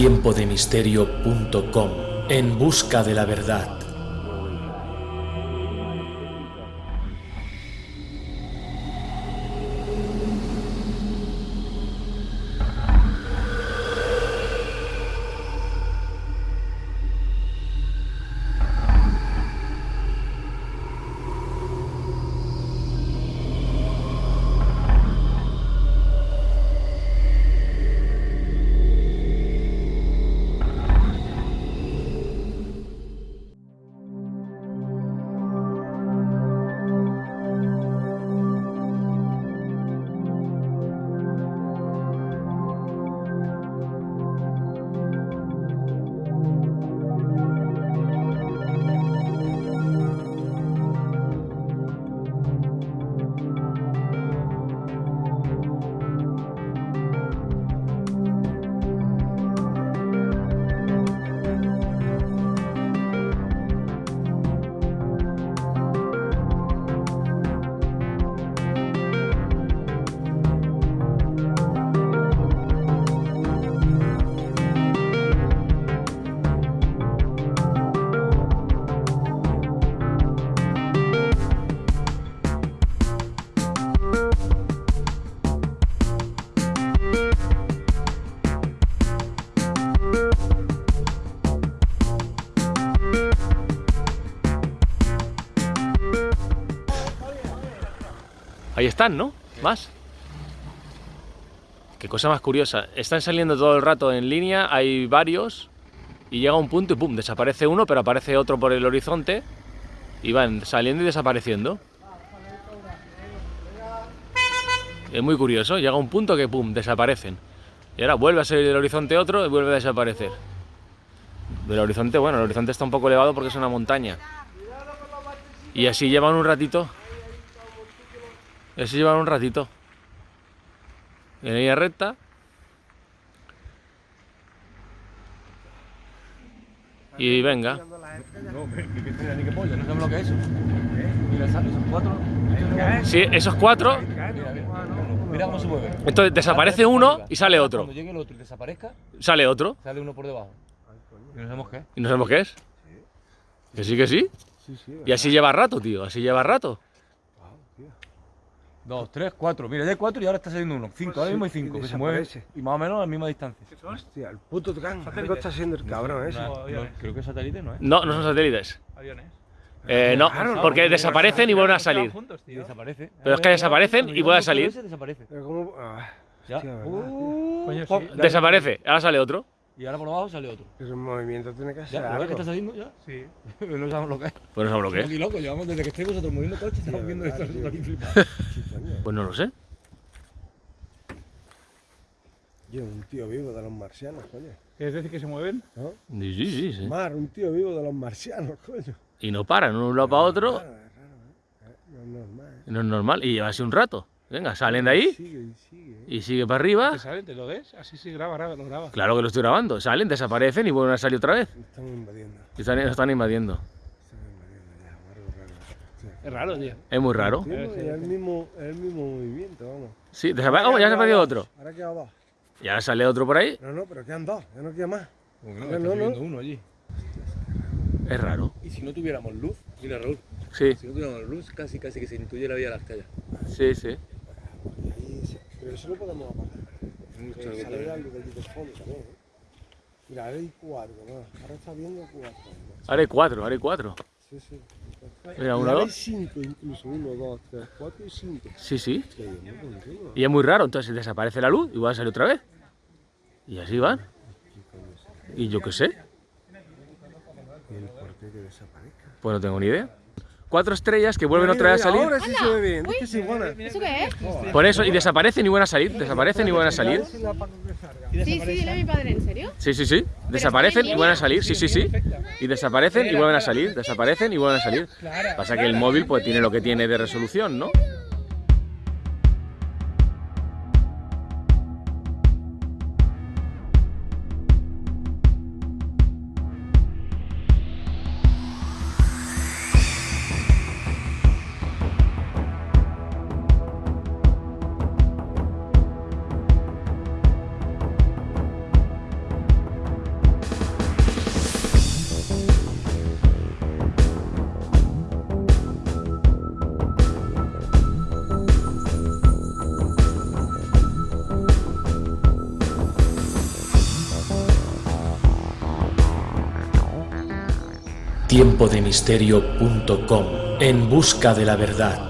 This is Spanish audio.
tiempodemisterio.com en busca de la verdad. Ahí están, ¿no? Más. Qué cosa más curiosa. Están saliendo todo el rato en línea, hay varios, y llega un punto y pum, desaparece uno, pero aparece otro por el horizonte, y van saliendo y desapareciendo. Es muy curioso, llega un punto que pum, desaparecen. Y ahora vuelve a salir del horizonte otro y vuelve a desaparecer. Del horizonte, bueno, el horizonte está un poco elevado porque es una montaña. Y así llevan un ratito ese lleva un ratito. En línea recta. Y venga. No, ni qué pollo, no sabemos lo que es eso. Mira, esos cuatro. Sí, esos cuatro. Mira cómo se mueve. Entonces desaparece uno y sale otro. Cuando llegue el otro y desaparezca, Sale otro. sale uno por debajo. Y no sabemos qué. Y no sabemos qué es. Que sí, que sí. Y así lleva rato, tío. Así lleva rato. Dos, tres, cuatro. Mira, ya hay cuatro y ahora está saliendo uno. Cinco, ahora mismo hay cinco. Que se mueven y más o menos a la misma distancia. Hostia, el puto Tucán. Algo está haciendo el cabrón ese. No, no, creo que satélite no es. No, no son satélites. Aviones. Eh, no, porque desaparecen y vuelven a salir. desaparece. Pero es que desaparecen y vuelven a salir. Ese desaparece. Ah, Ya. Uh, ya- Desaparece. Ahora sale otro. Y ahora por abajo sale otro. Pero el movimiento tiene que Ya, hacer ¿lo ves que está saliendo ya? Sí. no sabemos lo que es. Pues no sabemos lo que es. aquí locos, llevamos desde que estáis vosotros moviendo coches, estamos viendo esto. Pues no lo sé. Yo, un tío vivo de los marcianos, coño. ¿Quieres decir que se mueven? ¿No? Sí, sí, sí, sí. Mar, un tío vivo de los marcianos, coño. Y no paran, de un lado para otro. Es raro, ¿eh? No es normal, ¿eh? No es normal. Y lleva así un rato. Venga, salen de ahí Sigue y sigue, ¿eh? y sigue para arriba. ¿Te salen? ¿Te lo ves? Así sí, graba, graba, lo graba. Claro que lo estoy grabando. Salen, desaparecen y vuelven a salir otra vez. Están invadiendo. Y están, están invadiendo. Están invadiendo ya, algo raro. Hostia. Es raro, tío. Es muy raro. Sí, es el mismo, es el mismo movimiento, vamos. Sí. Oh, ya se ha perdido otro. Ahora queda dos. Y ahora sale otro por ahí. No, no, pero quedan dos, ya no queda más. Que no, No, no, uno allí. Es raro. Y si no tuviéramos luz, mira Raúl, Sí, si no tuviéramos luz, casi casi que se intuye la vía de las calles. sí, sí. Pero eso lo podemos apagar. Que sale algo de allí de fondo también, ¿eh? Mira, ahora hay cuatro, ¿no? Ahora está viendo cuatro. ¿no? Ahora hay cuatro, ahora hay cuatro. Sí, sí. Mira, uno, hay dos. cinco incluso. Uno, dos, tres, cuatro y cinco. Sí, sí. Y es muy raro. Entonces desaparece la luz y vuelve a salir otra vez. Y así van. Y yo qué sé. ¿Y el por qué que desaparezca? Pues no tengo ni idea. Cuatro estrellas que vuelven otra vez a salir. Ahora sí se ve bien. ¿Eso qué es? Por eso, y desaparecen y vuelven a salir. Desaparecen y vuelven a salir. Sí, sí, dile a mi padre, ¿en serio? Sí, sí, sí. Desaparecen y vuelven a salir. Sí, sí, sí. Y desaparecen y vuelven a salir. Desaparecen y vuelven a salir. Pasa que el móvil pues tiene lo que tiene de resolución, ¿no? tiempodemisterio.com en busca de la verdad.